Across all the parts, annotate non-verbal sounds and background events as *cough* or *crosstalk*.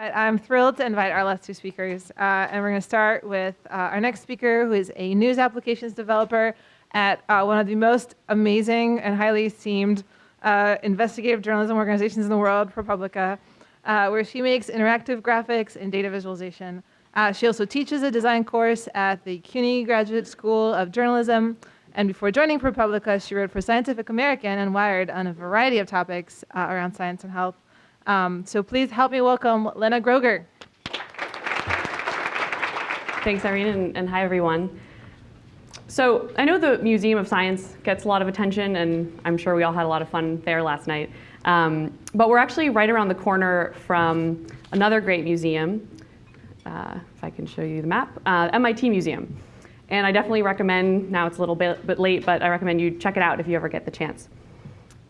I'm thrilled to invite our last two speakers, uh, and we're going to start with uh, our next speaker, who is a news applications developer at uh, one of the most amazing and highly esteemed uh, investigative journalism organizations in the world, ProPublica, uh, where she makes interactive graphics and data visualization. Uh, she also teaches a design course at the CUNY Graduate School of Journalism, and before joining ProPublica, she wrote for Scientific American and Wired on a variety of topics around science and health. Um, so please help me welcome Lena Groeger. Thanks, Irene, and, and, hi, everyone. So I know the Museum of Science gets a lot of attention, and I'm sure we all had a lot of fun there last night. Um, but we're actually right around the corner from another great museum, uh, if I can show you the map, uh, MIT Museum. And I definitely recommend, now it's a little bit, bit late, but I recommend you check it out if you ever get the chance.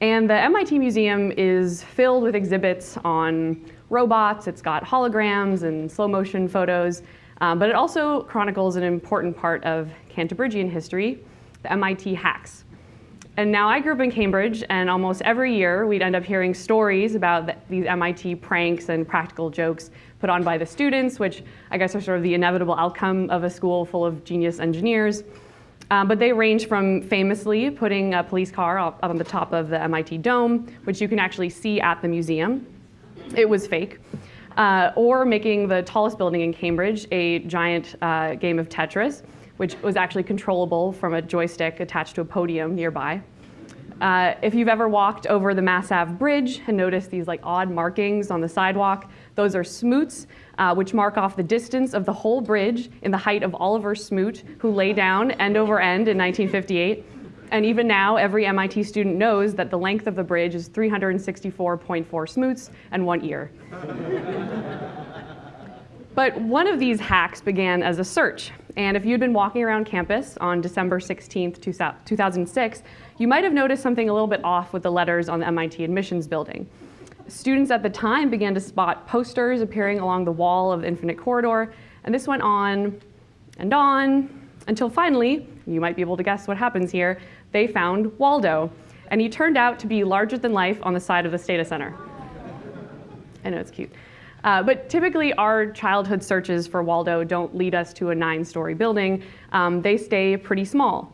And the MIT Museum is filled with exhibits on robots. It's got holograms and slow motion photos, um, but it also chronicles an important part of Cantabrigian history, the MIT hacks. And now I grew up in Cambridge, and almost every year we'd end up hearing stories about the, these MIT pranks and practical jokes put on by the students, which I guess are sort of the inevitable outcome of a school full of genius engineers. Um, but they range from famously putting a police car up, up on the top of the MIT Dome, which you can actually see at the museum. It was fake. Uh, or making the tallest building in Cambridge a giant uh, game of Tetris, which was actually controllable from a joystick attached to a podium nearby. Uh, if you've ever walked over the Mass Ave Bridge and noticed these like odd markings on the sidewalk, those are smoots, uh, which mark off the distance of the whole bridge in the height of Oliver Smoot, who lay down end over end in 1958. And even now, every MIT student knows that the length of the bridge is 364.4 smoots and one ear. *laughs* but one of these hacks began as a search. And if you'd been walking around campus on December 16, 2006, you might have noticed something a little bit off with the letters on the MIT admissions building students at the time began to spot posters appearing along the wall of the Infinite Corridor, and this went on and on until finally, you might be able to guess what happens here, they found Waldo. And he turned out to be larger than life on the side of the Stata Center. I know it's cute. Uh, but typically, our childhood searches for Waldo don't lead us to a nine-story building. Um, they stay pretty small.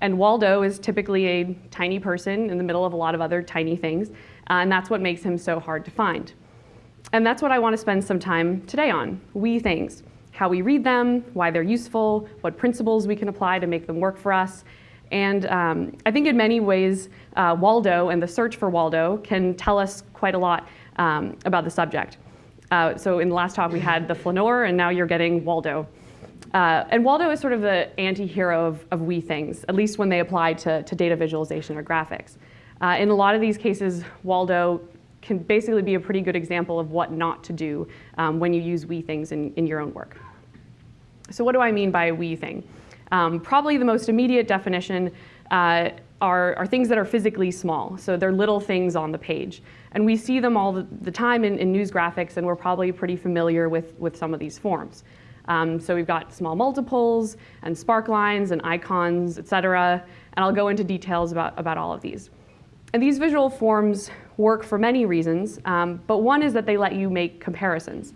And Waldo is typically a tiny person in the middle of a lot of other tiny things. Uh, and that's what makes him so hard to find. And that's what I want to spend some time today on, wee things. How we read them, why they're useful, what principles we can apply to make them work for us. And um, I think in many ways, uh, Waldo and the search for Waldo can tell us quite a lot um, about the subject. Uh, so in the last talk, we had the flaneur, and now you're getting Waldo. Uh, and Waldo is sort of the anti-hero of, of wee things, at least when they apply to, to data visualization or graphics. Uh, in a lot of these cases, Waldo can basically be a pretty good example of what not to do um, when you use wee things in, in your own work. So what do I mean by a wee thing? Um, probably the most immediate definition uh, are, are, things that are physically small. So they're little things on the page. And we see them all the, the time in, in, news graphics, and we're probably pretty familiar with, with some of these forms. Um, so we've got small multiples, and spark lines, and icons, et cetera. And I'll go into details about, about all of these. And these visual forms work for many reasons, um, but one is that they let you make comparisons.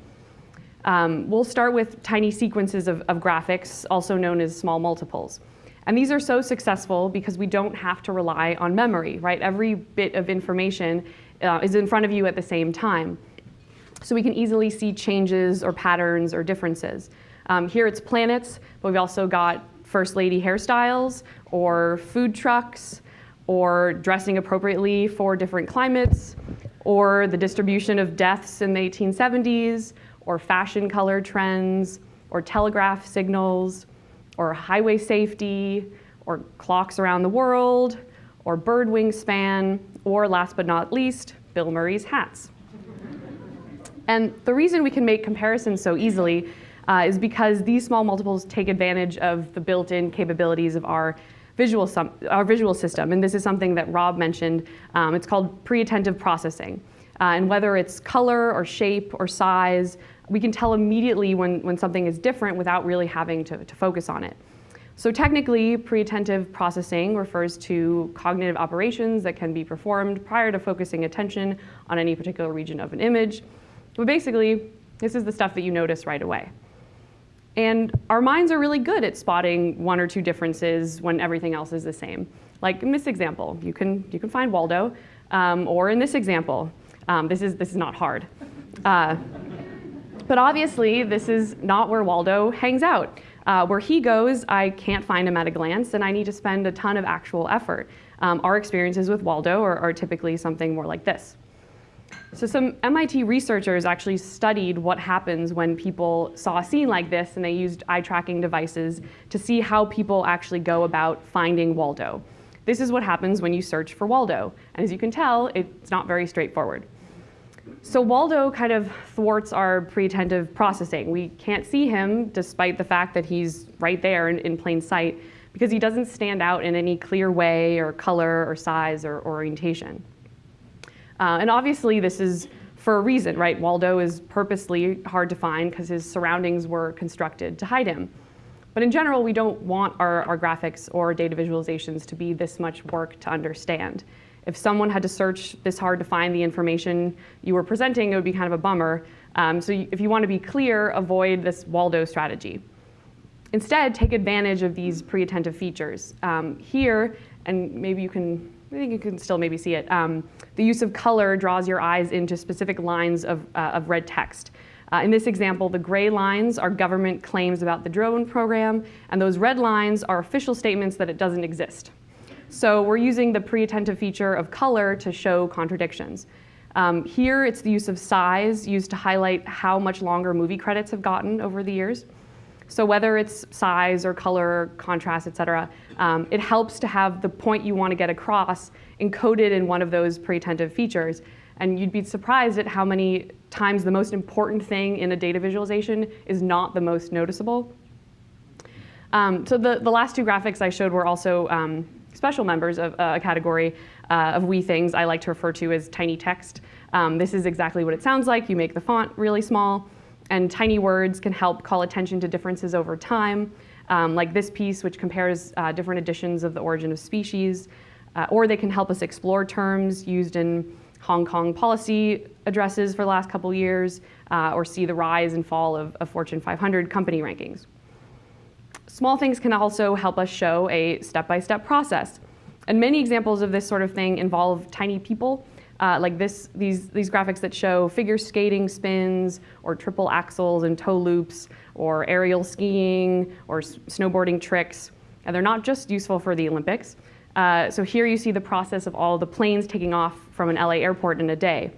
Um, we'll start with tiny sequences of, of, graphics, also known as small multiples. And these are so successful because we don't have to rely on memory, right? Every bit of information uh, is in front of you at the same time. So we can easily see changes or patterns or differences. Um, here it's planets, but we've also got first lady hairstyles or food trucks, or dressing appropriately for different climates, or the distribution of deaths in the 1870s, or fashion color trends, or telegraph signals, or highway safety, or clocks around the world, or bird wingspan, or last but not least, Bill Murray's hats. and the reason we can make comparisons so easily uh, is because these small multiples take advantage of the built-in capabilities of our visual, our visual system. And this is something that Rob mentioned. Um, it's called pre-attentive processing. Uh, and whether it's color or shape or size, we can tell immediately when, when something is different without really having to, to focus on it. So technically, pre-attentive processing refers to cognitive operations that can be performed prior to focusing attention on any particular region of an image. But basically, This is the stuff that you notice right away. And our minds are really good at spotting one or two differences when everything else is the same. Like in this example, you can, you can find Waldo, um, or in this example, um, this, is, this is not hard. Uh, but obviously, this is not where Waldo hangs out. Uh, where he goes, I can't find him at a glance, and I need to spend a ton of actual effort. Um, our experiences with Waldo are, are typically something more like this. So some MIT researchers actually studied what happens when people saw a scene like this and they used eye tracking devices to see how people actually go about finding Waldo. This is what happens when you search for Waldo. And as you can tell, it's not very straightforward. So Waldo kind of thwarts our pre-attentive processing. We can't see him despite the fact that he's right there in, in plain sight because he doesn't stand out in any clear way or color or size or orientation. Uh, and obviously this is for a reason, right? Waldo is purposely hard to find because his surroundings were constructed to hide him. But in general, we don't want our, our graphics or data visualizations to be this much work to understand. If someone had to search this hard to find the information you were presenting, it would be kind of a bummer. Um, so if you want to be clear, avoid this Waldo strategy. Instead, take advantage of these pre-attentive features. Um, here, and maybe you can, I think you can still maybe see it, um, the use of color draws your eyes into specific lines of, uh, of red text. Uh, in this example, the gray lines are government claims about the drone program, and those red lines are official statements that it doesn't exist. So we're using the pre-attentive feature of color to show contradictions. Um, here, it's the use of size used to highlight how much longer movie credits have gotten over the years. So whether it's size or color, contrast, et cetera, um, it helps to have the point you want to get across encoded in one of those pre-attentive features. And you'd be surprised at how many times the most important thing in a data visualization is not the most noticeable. Um, so the, the last two graphics I showed were also um, special members of uh, a category uh, of wee things I like to refer to as tiny text. Um, this is exactly what it sounds like. You make the font really small, and tiny words can help call attention to differences over time, um, like this piece, which compares uh, different editions of the origin of species, uh, or they can help us explore terms used in Hong Kong policy addresses for the last couple years, uh, or see the rise and fall of, of Fortune 500 company rankings. Small things can also help us show a step-by-step -step process. And many examples of this sort of thing involve tiny people, uh, like this, these, these graphics that show figure skating spins, or triple axels and toe loops, or aerial skiing, or snowboarding tricks. And they're not just useful for the Olympics. Uh, so here you see the process of all the planes taking off from an LA airport in a day,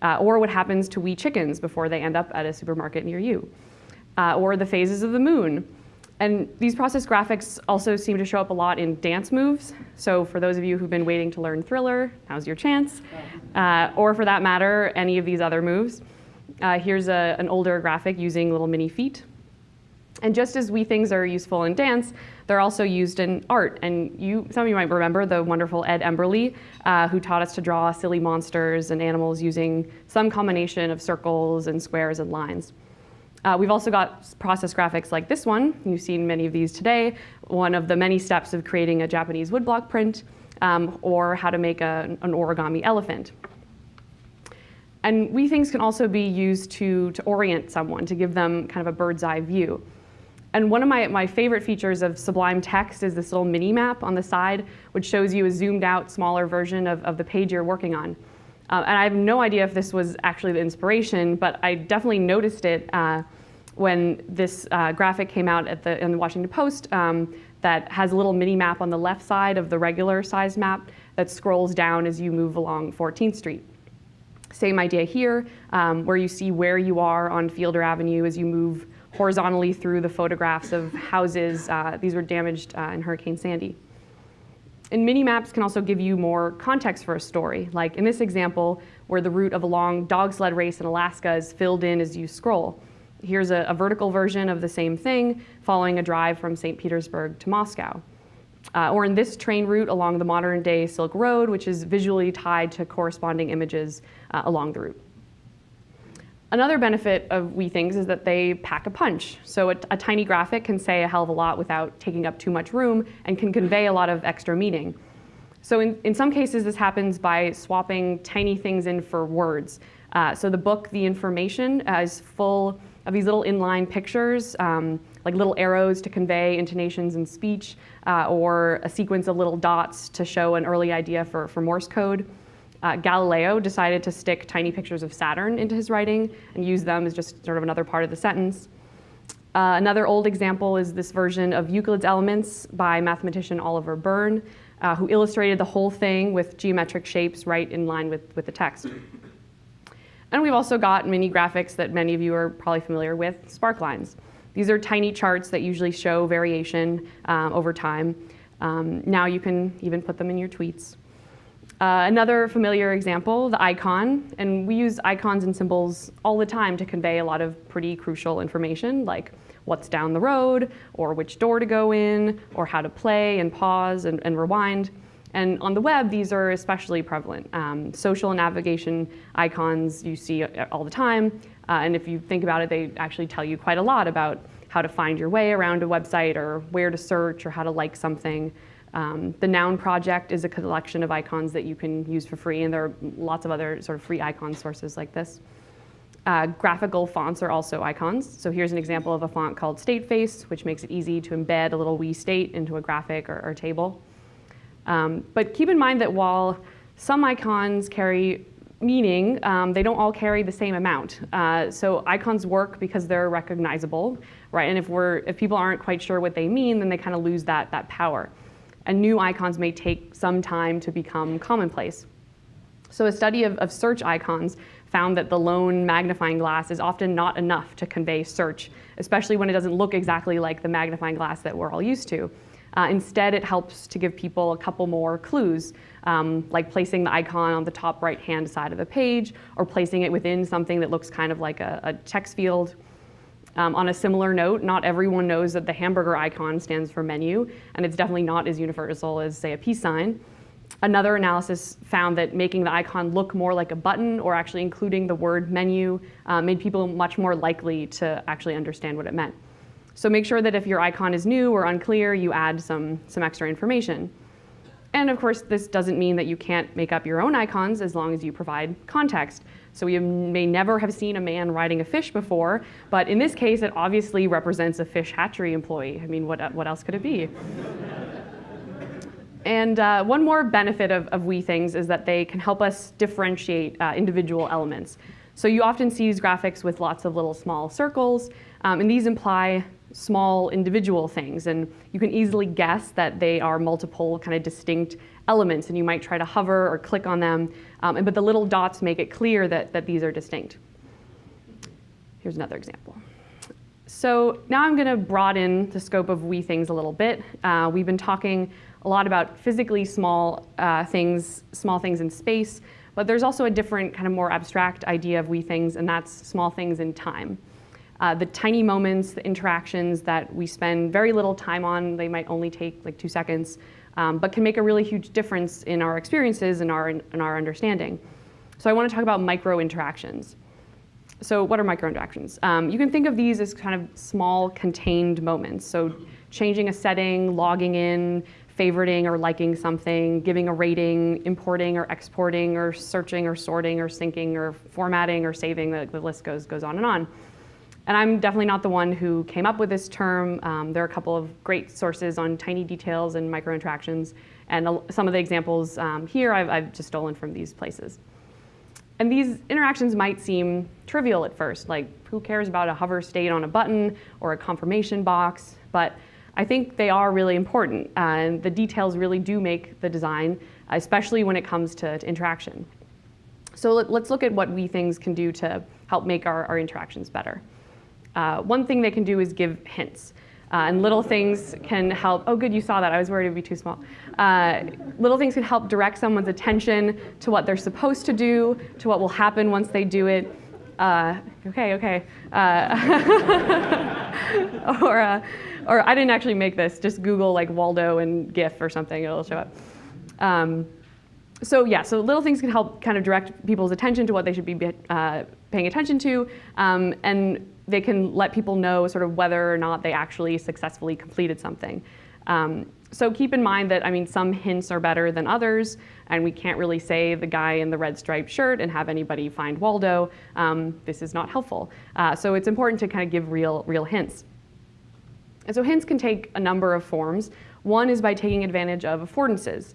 uh, or what happens to wee chickens before they end up at a supermarket near you, uh, or the phases of the moon, and these process graphics also seem to show up a lot in dance moves. So for those of you who've been waiting to learn Thriller, now's your chance. Uh, or for that matter, any of these other moves. Uh, here's a, an older graphic using little mini feet. And just as wee things are useful in dance, they're also used in art. And you, some of you might remember the wonderful Ed Emberley, uh, who taught us to draw silly monsters and animals using some combination of circles and squares and lines. Uh, we've also got process graphics like this one. You've seen many of these today. One of the many steps of creating a Japanese woodblock print, um, or how to make a, an origami elephant. And wee things can also be used to, to orient someone, to give them kind of a bird's eye view. And one of my, my favorite features of Sublime Text is this little mini map on the side, which shows you a zoomed out, smaller version of, of the page you're working on. Uh, and I have no idea if this was actually the inspiration, but I definitely noticed it uh, when this uh, graphic came out at the, in the Washington Post um, that has a little mini map on the left side of the regular sized map that scrolls down as you move along 14th Street. Same idea here, um, where you see where you are on Fielder Avenue as you move horizontally through the photographs of houses. Uh, these were damaged uh, in Hurricane Sandy. And mini maps can also give you more context for a story, like in this example, where the route of a long dog sled race in Alaska is filled in as you scroll. Here's a, a vertical version of the same thing, following a drive from St. Petersburg to Moscow. Uh, or in this train route along the modern day Silk Road, which is visually tied to corresponding images uh, along the route. Another benefit of Wee Things is that they pack a punch. So a, a, tiny graphic can say a hell of a lot without taking up too much room and can convey a lot of extra meaning. So in, in some cases, this happens by swapping tiny things in for words. Uh, so the book, The Information, uh, is full of these little inline pictures, um, like little arrows to convey intonations in speech, uh, or a sequence of little dots to show an early idea for, for Morse code. Uh, Galileo decided to stick tiny pictures of Saturn into his writing and use them as just sort of another part of the sentence. Uh, another old example is this version of Euclid's Elements by mathematician Oliver Byrne, uh, who illustrated the whole thing with geometric shapes right in line with, with the text. And we've also got mini graphics that many of you are probably familiar with, sparklines. These are tiny charts that usually show variation um, over time. Um, now you can even put them in your tweets. Uh, another familiar example, the icon, and we use icons and symbols all the time to convey a lot of pretty crucial information like what's down the road, or which door to go in, or how to play and pause and, and rewind. And on the web, these are especially prevalent. Um, social navigation icons you see all the time, uh, and if you think about it, they actually tell you quite a lot about how to find your way around a website or where to search or how to like something. Um, the Noun project is a collection of icons that you can use for free, and there are lots of other sort of free icon sources like this. Uh, graphical fonts are also icons. So here's an example of a font called Stateface, which makes it easy to embed a little wee state into a graphic or, or table. Um, but keep in mind that while some icons carry meaning, um, they don't all carry the same amount. Uh, so icons work because they're recognizable, right? And if, we're, if people aren't quite sure what they mean, then they kind of lose that, that power. And new icons may take some time to become commonplace. So a study of, of search icons found that the lone magnifying glass is often not enough to convey search, especially when it doesn't look exactly like the magnifying glass that we're all used to. Uh, instead, it helps to give people a couple more clues, um, like placing the icon on the top right-hand side of the page, or placing it within something that looks kind of like a, a text field. Um, on a similar note, not everyone knows that the hamburger icon stands for menu, and it's definitely not as universal as, say, a peace sign. Another analysis found that making the icon look more like a button or actually including the word menu uh, made people much more likely to actually understand what it meant. So make sure that if your icon is new or unclear, you add some, some extra information. And of course, this doesn't mean that you can't make up your own icons as long as you provide context. So you may never have seen a man riding a fish before, but in this case, it obviously represents a fish hatchery employee. I mean, what, what else could it be? and uh, one more benefit of, of Wee Things is that they can help us differentiate uh, individual elements. So you often see these graphics with lots of little small circles, um, and these imply small individual things. And you can easily guess that they are multiple kind of distinct elements, and you might try to hover or click on them. Um, and, but the little dots make it clear that, that these are distinct. Here's another example. So now I'm going to broaden the scope of Wee Things a little bit. Uh, we've been talking a lot about physically small uh, things, small things in space, but there's also a different kind of more abstract idea of Wee Things, and that's small things in time. Uh, the tiny moments, the interactions that we spend very little time on, they might only take like two seconds, um, but can make a really huge difference in our experiences and our, in our understanding. So I want to talk about micro interactions. So what are micro interactions? Um, you can think of these as kind of small contained moments. So changing a setting, logging in, favoriting or liking something, giving a rating, importing or exporting or searching or sorting or syncing or formatting or saving, the, the list goes, goes on and on. And I'm definitely not the one who came up with this term. Um, there are a couple of great sources on tiny details and micro interactions. And some of the examples um, here I've, I've just stolen from these places. And these interactions might seem trivial at first, like who cares about a hover state on a button or a confirmation box? But I think they are really important. And the details really do make the design, especially when it comes to, to interaction. So let, us look at what wee things can do to help make our, our interactions better. Uh, one thing they can do is give hints. Uh, and little things can help, oh good, you saw that, I was worried it would be too small. Uh, little things can help direct someone's attention to what they're supposed to do, to what will happen once they do it. Uh, okay, okay. Uh, *laughs* or, uh, or I didn't actually make this, just Google like Waldo and GIF or something, it'll show up. Um, so yeah, so little things can help kind of direct people's attention to what they should be uh, paying attention to, um, and they can let people know sort of whether or not they actually successfully completed something. Um, So keep in mind that, I mean, some hints are better than others, and we can't really say the guy in the red striped shirt and have anybody find Waldo. Um, this is not helpful. Uh, so it's important to kind of give real, real hints. And so hints can take a number of forms. One is by taking advantage of affordances.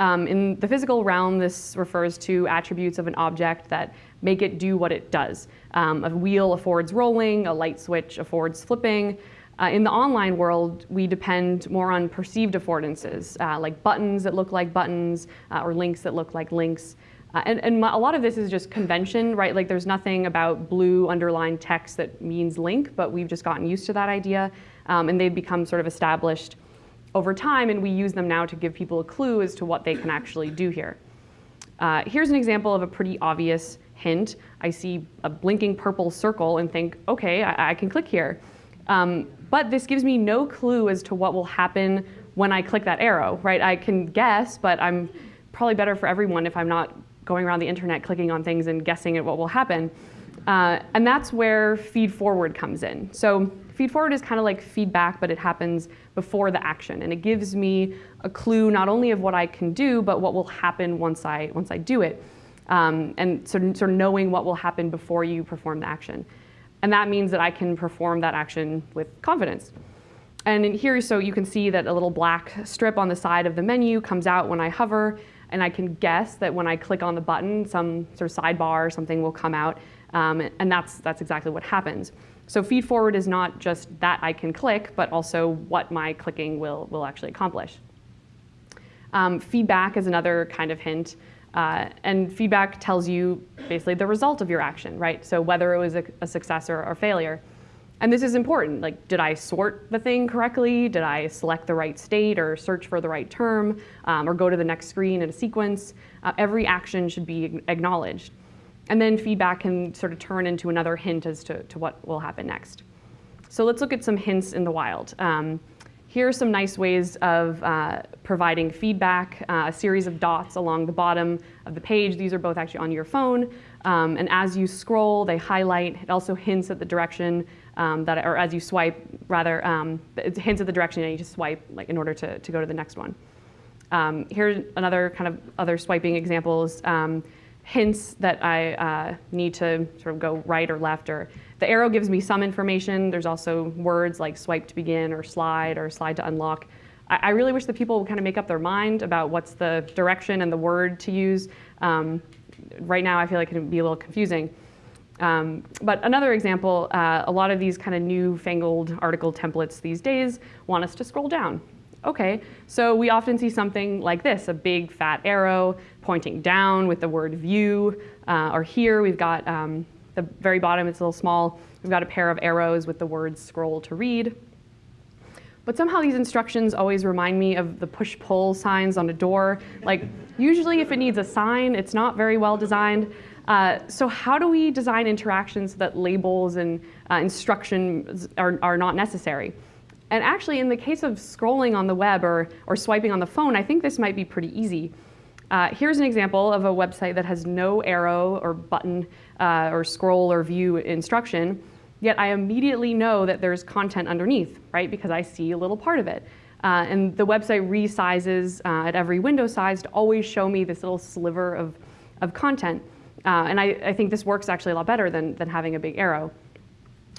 Um, in the physical realm, this refers to attributes of an object that make it do what it does. Um, a wheel affords rolling, a light switch affords flipping. Uh, in the online world, we depend more on perceived affordances, uh, like buttons that look like buttons uh, or links that look like links. Uh, and, and a lot of this is just convention, right? Like there's nothing about blue underlined text that means link, but we've just gotten used to that idea. Um, and they've become sort of established over time, and we use them now to give people a clue as to what they can actually do here. Uh, here's an example of a pretty obvious hint. I see a blinking purple circle and think, okay, I, I can click here. Um, but this gives me no clue as to what will happen when I click that arrow, right? I can guess, but I'm probably better for everyone if I'm not going around the internet clicking on things and guessing at what will happen. Uh, and that's where feed forward comes in. So feed forward is kind of like feedback, but it happens before the action. And it gives me a clue not only of what I can do, but what will happen once I, once I do it. Um, and sort of, sort of knowing what will happen before you perform the action. And that means that I can perform that action with confidence. And in here, so you can see that a little black strip on the side of the menu comes out when I hover, and I can guess that when I click on the button, some sort of sidebar or something will come out, um, and that's, that's exactly what happens. So feed forward is not just that I can click, but also what my clicking will, will actually accomplish. Um, feedback is another kind of hint. Uh, and feedback tells you basically the result of your action, right? So whether it was a, a success or, or, failure. And this is important. Like, did I sort the thing correctly? Did I select the right state or search for the right term um, or go to the next screen in a sequence? Uh, every action should be acknowledged. And then feedback can sort of turn into another hint as to, to what will happen next. So let's look at some hints in the wild. Um, here are some nice ways of uh, providing feedback, uh, a series of dots along the bottom of the page. These are both actually on your phone. Um, and as you scroll, they highlight. It also hints at the direction um, that, or as you swipe, rather, um, it hints at the direction that you need to swipe like, in order to, to go to the next one. Um, here's another kind of other swiping examples um, hints that I uh, need to sort of go right or left or the arrow gives me some information. There's also words like swipe to begin or slide or slide to unlock. I, I really wish that people would kind of make up their mind about what's the direction and the word to use. Um, right now, I feel like it can be a little confusing. Um, but another example, uh, a lot of these kind of newfangled article templates these days want us to scroll down. Okay, so we often see something like this, a big fat arrow pointing down with the word view. Uh, or here we've got um, the very bottom, it's a little small. We've got a pair of arrows with the words scroll to read. But somehow these instructions always remind me of the push-pull signs on a door. Like, usually if it needs a sign, it's not very well designed. Uh, so how do we design interactions that labels and uh, instructions are, are not necessary? And actually, in the case of scrolling on the web or, or swiping on the phone, I think this might be pretty easy. Uh, here's an example of a website that has no arrow or button uh, or scroll or view instruction, yet I immediately know that there's content underneath, right? Because I see a little part of it. Uh, and the website resizes uh, at every window size to always show me this little sliver of, of content. Uh, and I, I think this works actually a lot better than, than having a big arrow.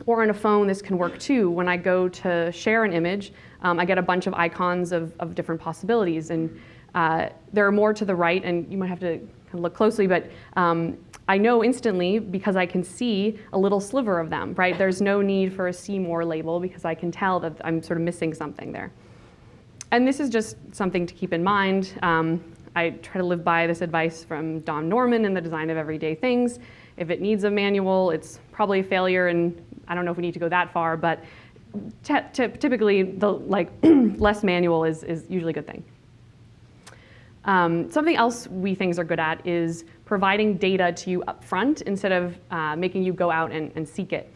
Or on a phone, this can work too. When I go to share an image, um, I get a bunch of icons of, of different possibilities. And uh, there are more to the right, and you might have to look closely, but um, I know instantly because I can see a little sliver of them, right? There's no need for a see more label because I can tell that I'm sort of missing something there. And this is just something to keep in mind. Um, I try to live by this advice from Don Norman in the design of everyday things. If it needs a manual, it's probably a failure, and I don't know if we need to go that far, but typically the like *clears throat* less manual is, is usually a good thing. Um, something else wee things are good at is providing data to you up front instead of uh, making you go out and, and, seek it.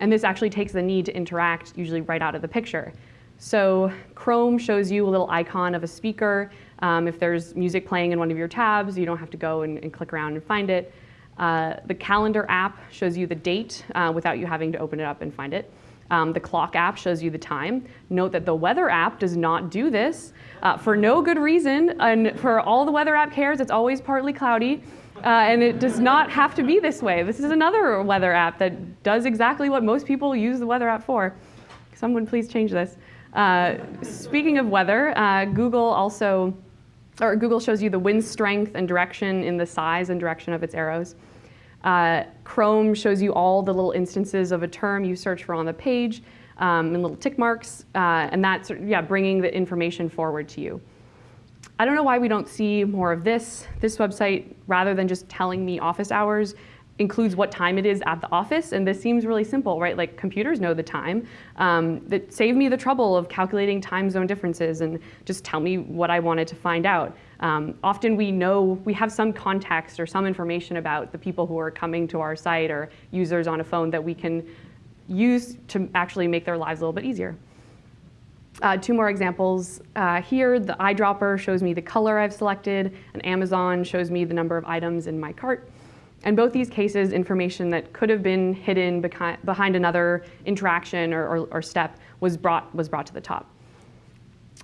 And this actually takes the need to interact usually right out of the picture. So Chrome shows you a little icon of a speaker. Um, if there's music playing in one of your tabs, you don't have to go and, and click around and find it. Uh, the calendar app shows you the date uh, without you having to open it up and find it. Um, the clock app shows you the time. Note that the weather app does not do this uh, for no good reason. And for all the weather app cares, it's always partly cloudy. Uh, and it does not have to be this way. This is another weather app that does exactly what most people use the weather app for. Someone please change this. Uh, speaking of weather, uh, Google also, or Google shows you the wind strength and direction in the size and direction of its arrows. Uh, Chrome shows you all the little instances of a term you search for on the page um, and little tick marks, uh, and that's yeah, bringing the information forward to you. I don't know why we don't see more of this. This website, rather than just telling me office hours, includes what time it is at the office, and this seems really simple, right? Like computers know the time. Um, that saved me the trouble of calculating time zone differences and just tell me what I wanted to find out. Um, often we know, we have some context or some information about the people who are coming to our site or users on a phone that we can use to actually make their lives a little bit easier. Uh, two more examples. Uh, here, the eyedropper shows me the color I've selected, and Amazon shows me the number of items in my cart. In both these cases, information that could have been hidden behind another interaction or, or, or step was brought, was brought to the top.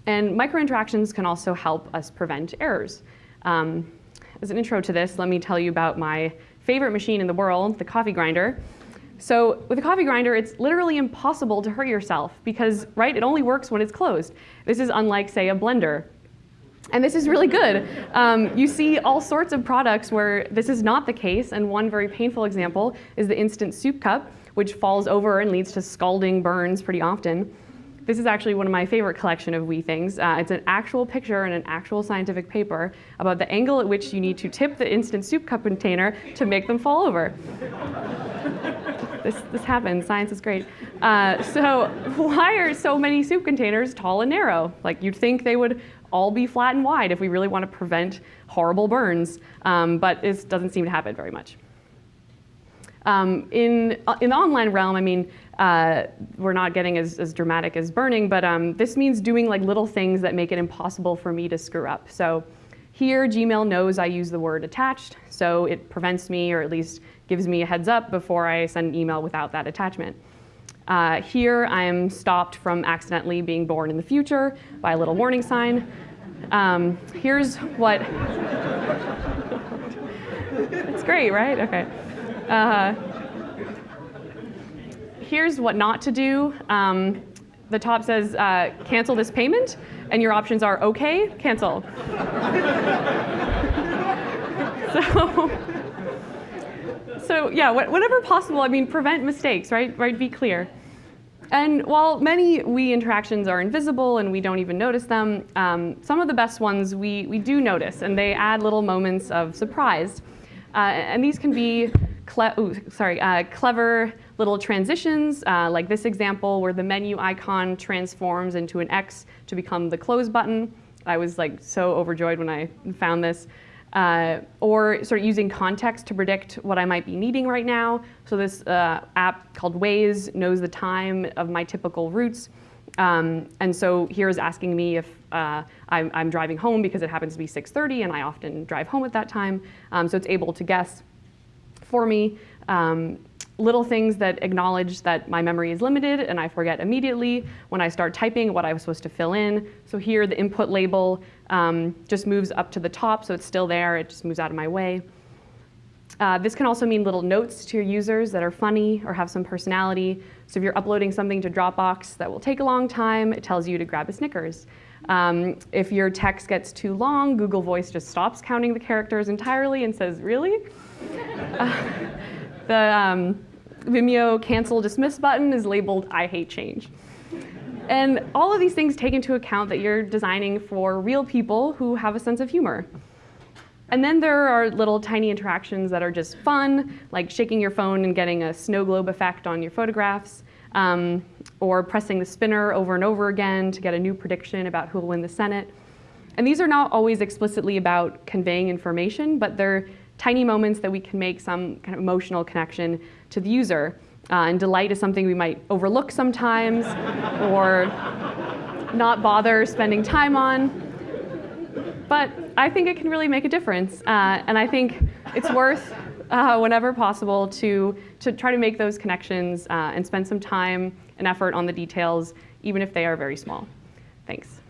And microinteractions can also help us prevent errors. Um, as an intro to this, let me tell you about my favorite machine in the world, the coffee grinder. So with a coffee grinder, it's literally impossible to hurt yourself because, right, it only works when it's closed. This is unlike, say, a blender. And this is really good. Um, you see all sorts of products where this is not the case, and one very painful example is the instant soup cup, which falls over and leads to scalding burns pretty often. This is actually one of my favorite collection of wee things. Uh, it's an actual picture in an actual scientific paper about the angle at which you need to tip the instant soup cup container to make them fall over. This, this happens, science is great. Uh, so *laughs* why are so many soup containers tall and narrow? Like you'd think they would all be flat and wide if we really want to prevent horrible burns, um, but this doesn't seem to happen very much. Um, in, uh, in the online realm, I mean, uh, we're not getting as, as dramatic as burning, but um, this means doing like little things that make it impossible for me to screw up. So here, Gmail knows I use the word attached, so it prevents me, or at least gives me a heads up before I send an email without that attachment. Uh, here, I am stopped from accidentally being born in the future by a little warning sign. Um, here's what, *laughs* it's great, right? Okay. Uh, here's what not to do. Um, the top says, uh, cancel this payment, and your options are okay, cancel. *laughs* so, so yeah, whatever possible, I mean, prevent mistakes, right? Right, be clear. And while many wee interactions are invisible and we don't even notice them, um, some of the best ones we, we do notice, and they add little moments of surprise. Uh, and these can be ooh, sorry, uh, clever little transitions, uh, like this example where the menu icon transforms into an X to become the close button. I was like so overjoyed when I found this. Uh, or sort of using context to predict what I might be needing right now. So this uh, app called Waze knows the time of my typical routes. Um, and so here is asking me if uh, I'm, I'm, driving home because it happens to be 6.30 and I often drive home at that time. Um, so it's able to guess for me. Um, little things that acknowledge that my memory is limited and I forget immediately when I start typing what I was supposed to fill in. So here the input label um, just moves up to the top so it's still there, it just moves out of my way. Uh, this can also mean little notes to your users that are funny or have some personality. So if you're uploading something to Dropbox that will take a long time, it tells you to grab a Snickers. Um, if your text gets too long, Google Voice just stops counting the characters entirely and says, really? *laughs* Uh, the um, Vimeo cancel dismiss button is labeled I hate change. And all of these things take into account that you're designing for real people who have a sense of humor. And then there are little tiny interactions that are just fun, like shaking your phone and getting a snow globe effect on your photographs, um, or pressing the spinner over and over again to get a new prediction about who will win the Senate. And these are not always explicitly about conveying information, but they're tiny moments that we can make some kind of emotional connection to the user. Uh, and delight is something we might overlook sometimes *laughs* or not bother spending time on. But I think it can really make a difference. Uh, and I think it's worth uh, whenever possible to, to try to make those connections uh, and spend some time and effort on the details, even if they are very small. Thanks.